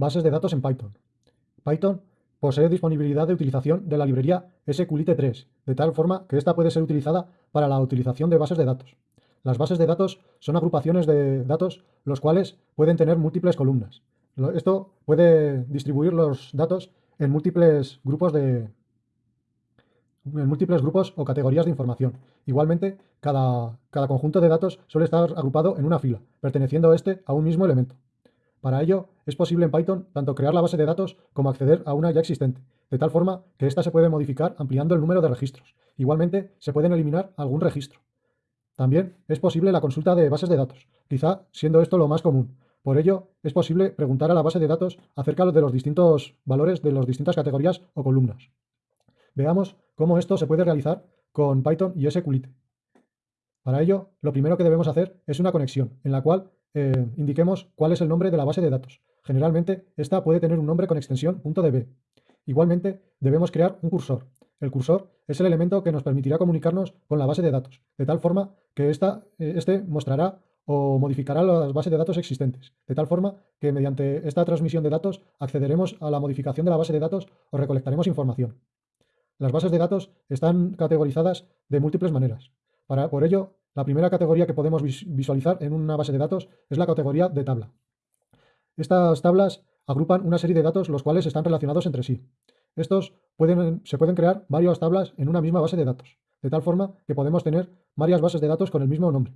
bases de datos en Python. Python posee disponibilidad de utilización de la librería SQLite3, de tal forma que ésta puede ser utilizada para la utilización de bases de datos. Las bases de datos son agrupaciones de datos los cuales pueden tener múltiples columnas. Esto puede distribuir los datos en múltiples grupos de en múltiples grupos o categorías de información. Igualmente, cada, cada conjunto de datos suele estar agrupado en una fila, perteneciendo este a un mismo elemento. Para ello, es posible en Python tanto crear la base de datos como acceder a una ya existente, de tal forma que ésta se puede modificar ampliando el número de registros. Igualmente, se pueden eliminar algún registro. También es posible la consulta de bases de datos, quizá siendo esto lo más común. Por ello, es posible preguntar a la base de datos acerca de los distintos valores de las distintas categorías o columnas. Veamos cómo esto se puede realizar con Python y SQLite. Para ello, lo primero que debemos hacer es una conexión, en la cual eh, indiquemos cuál es el nombre de la base de datos. Generalmente, esta puede tener un nombre con extensión .db. Igualmente, debemos crear un cursor. El cursor es el elemento que nos permitirá comunicarnos con la base de datos, de tal forma que esta, eh, este mostrará o modificará las bases de datos existentes, de tal forma que mediante esta transmisión de datos accederemos a la modificación de la base de datos o recolectaremos información. Las bases de datos están categorizadas de múltiples maneras. Para, por ello, la primera categoría que podemos visualizar en una base de datos es la categoría de tabla. Estas tablas agrupan una serie de datos los cuales están relacionados entre sí. Estos se pueden crear varias tablas en una misma base de datos, de tal forma que podemos tener varias bases de datos con el mismo nombre.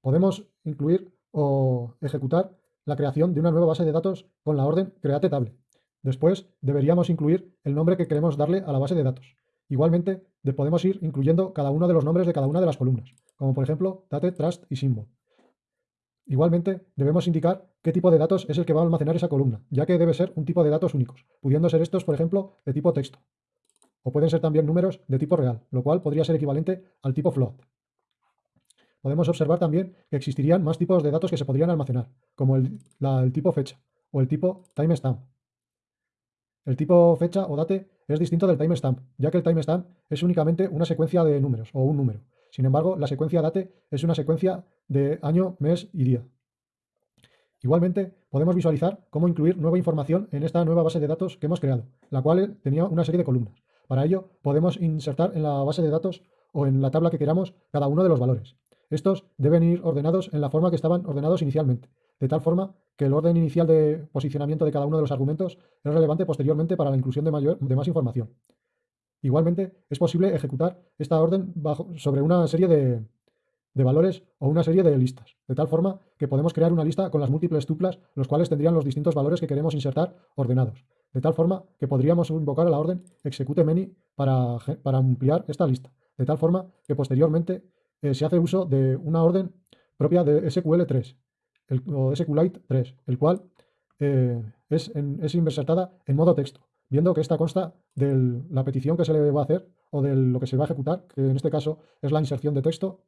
Podemos incluir o ejecutar la creación de una nueva base de datos con la orden create table. Después deberíamos incluir el nombre que queremos darle a la base de datos. Igualmente, podemos ir incluyendo cada uno de los nombres de cada una de las columnas, como por ejemplo date, trust y symbol. Igualmente, debemos indicar qué tipo de datos es el que va a almacenar esa columna, ya que debe ser un tipo de datos únicos, pudiendo ser estos, por ejemplo, de tipo texto. O pueden ser también números de tipo real, lo cual podría ser equivalente al tipo float. Podemos observar también que existirían más tipos de datos que se podrían almacenar, como el, el tipo fecha o el tipo timestamp. El tipo fecha o date es distinto del timestamp, ya que el timestamp es únicamente una secuencia de números o un número. Sin embargo, la secuencia date es una secuencia de año, mes y día. Igualmente, podemos visualizar cómo incluir nueva información en esta nueva base de datos que hemos creado, la cual tenía una serie de columnas. Para ello, podemos insertar en la base de datos o en la tabla que queramos cada uno de los valores. Estos deben ir ordenados en la forma que estaban ordenados inicialmente, de tal forma que el orden inicial de posicionamiento de cada uno de los argumentos es relevante posteriormente para la inclusión de, mayor, de más información. Igualmente, es posible ejecutar esta orden sobre una serie de, valores o una serie de listas, de tal forma que podemos crear una lista con las múltiples tuplas, los cuales tendrían los distintos valores que queremos insertar ordenados, de tal forma que podríamos invocar a la orden execute many para, para ampliar esta lista, de tal forma que posteriormente eh, se hace uso de una orden propia de SQL3, el, o SQLite 3, el cual eh, es, es insertada en modo texto, viendo que esta consta de la petición que se le va a hacer o de lo que se va a ejecutar, que en este caso es la inserción de texto,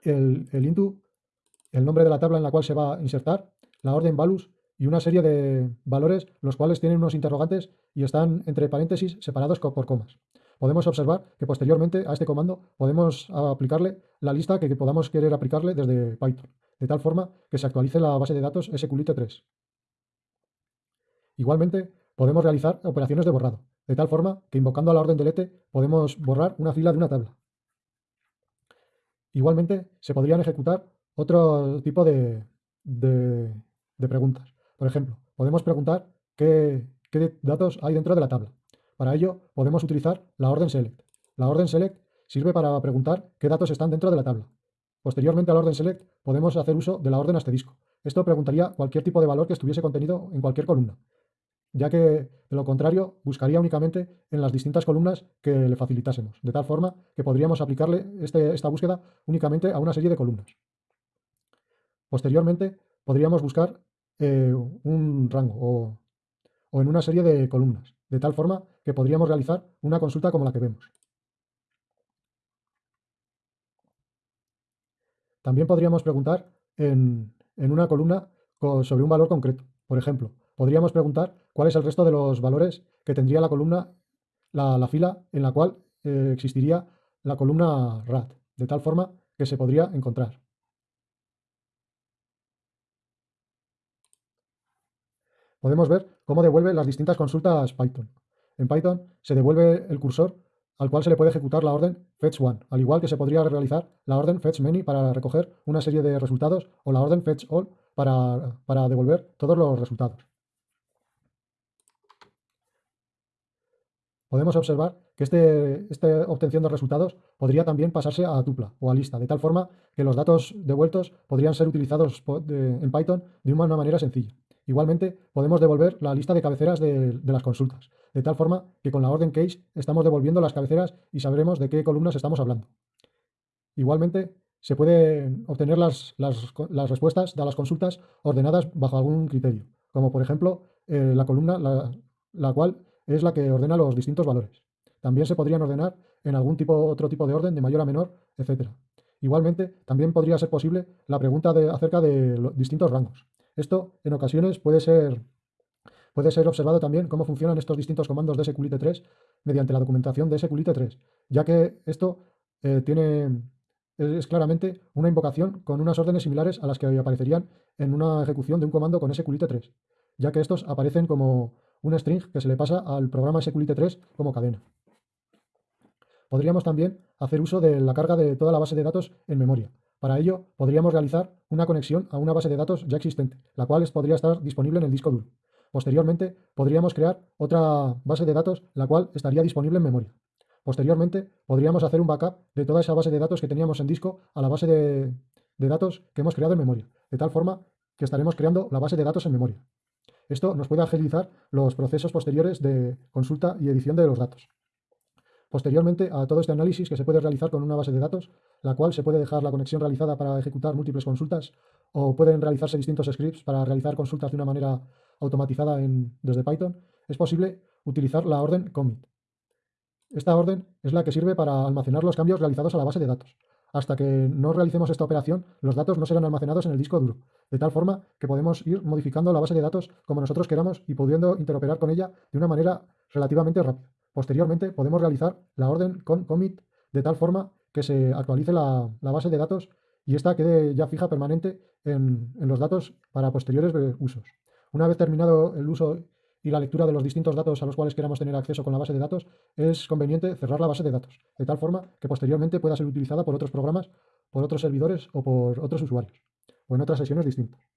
el, el el nombre de la tabla en la cual se va a insertar, la orden values y una serie de valores los cuales tienen unos interrogantes y están entre paréntesis separados por comas. Podemos observar que posteriormente a este comando podemos aplicarle la lista que podamos querer aplicarle desde Python de tal forma que se actualice la base de datos SQLite 3. Igualmente, podemos realizar operaciones de borrado, de tal forma que invocando la orden delete podemos borrar una fila de una tabla. Igualmente, se podrían ejecutar otro tipo de, preguntas. Por ejemplo, podemos preguntar qué, qué datos hay dentro de la tabla. Para ello, podemos utilizar la orden select. La orden select sirve para preguntar qué datos están dentro de la tabla. Posteriormente a la orden select podemos hacer uso de la orden asterisco. Esto preguntaría cualquier tipo de valor que estuviese contenido en cualquier columna, ya que de lo contrario buscaría únicamente en las distintas columnas que le facilitásemos, de tal forma que podríamos aplicarle este, esta búsqueda únicamente a una serie de columnas. Posteriormente podríamos buscar eh, un rango o en una serie de columnas, de tal forma que podríamos realizar una consulta como la que vemos. También podríamos preguntar en, una columna sobre un valor concreto. Por ejemplo, podríamos preguntar cuál es el resto de los valores que tendría la columna, la, fila en la cual eh, existiría la columna RAT, de tal forma que se podría encontrar. podemos ver cómo devuelve las distintas consultas Python. En Python se devuelve el cursor al cual se le puede ejecutar la orden fetch1, al igual que se podría realizar la orden fetch_many para recoger una serie de resultados o la orden fetch_all para, para devolver todos los resultados. Podemos observar que este, esta obtención de resultados podría también pasarse a tupla o a lista, de tal forma que los datos devueltos podrían ser utilizados en Python de una manera sencilla. Igualmente, podemos devolver la lista de cabeceras de, las consultas, de tal forma que con la orden case estamos devolviendo las cabeceras y sabremos de qué columnas estamos hablando. Igualmente, se pueden obtener las, respuestas de las consultas ordenadas bajo algún criterio, como por ejemplo eh, la columna la, cual es la que ordena los distintos valores. También se podrían ordenar en algún tipo, otro tipo de orden, de mayor a menor, etc. Igualmente, también podría ser posible la pregunta de, acerca de distintos rangos. Esto en ocasiones puede ser, puede ser observado también cómo funcionan estos distintos comandos de SQLite3 mediante la documentación de SQLite3, ya que esto eh, tiene, es claramente una invocación con unas órdenes similares a las que aparecerían en una ejecución de un comando con SQLite3, ya que estos aparecen como un string que se le pasa al programa SQLite3 como cadena. Podríamos también hacer uso de la carga de toda la base de datos en memoria, para ello, podríamos realizar una conexión a una base de datos ya existente, la cual podría estar disponible en el disco duro. Posteriormente, podríamos crear otra base de datos, la cual estaría disponible en memoria. Posteriormente, podríamos hacer un backup de toda esa base de datos que teníamos en disco a la base de, de datos que hemos creado en memoria, de tal forma que estaremos creando la base de datos en memoria. Esto nos puede agilizar los procesos posteriores de consulta y edición de los datos. Posteriormente a todo este análisis que se puede realizar con una base de datos, la cual se puede dejar la conexión realizada para ejecutar múltiples consultas o pueden realizarse distintos scripts para realizar consultas de una manera automatizada desde Python, es posible utilizar la orden commit. Esta orden es la que sirve para almacenar los cambios realizados a la base de datos. Hasta que no realicemos esta operación, los datos no serán almacenados en el disco duro, de tal forma que podemos ir modificando la base de datos como nosotros queramos y pudiendo interoperar con ella de una manera relativamente rápida. Posteriormente podemos realizar la orden con commit de tal forma que se actualice la, base de datos y esta quede ya fija permanente en, los datos para posteriores usos. Una vez terminado el uso y la lectura de los distintos datos a los cuales queramos tener acceso con la base de datos, es conveniente cerrar la base de datos, de tal forma que posteriormente pueda ser utilizada por otros programas, por otros servidores o por otros usuarios, o en otras sesiones distintas.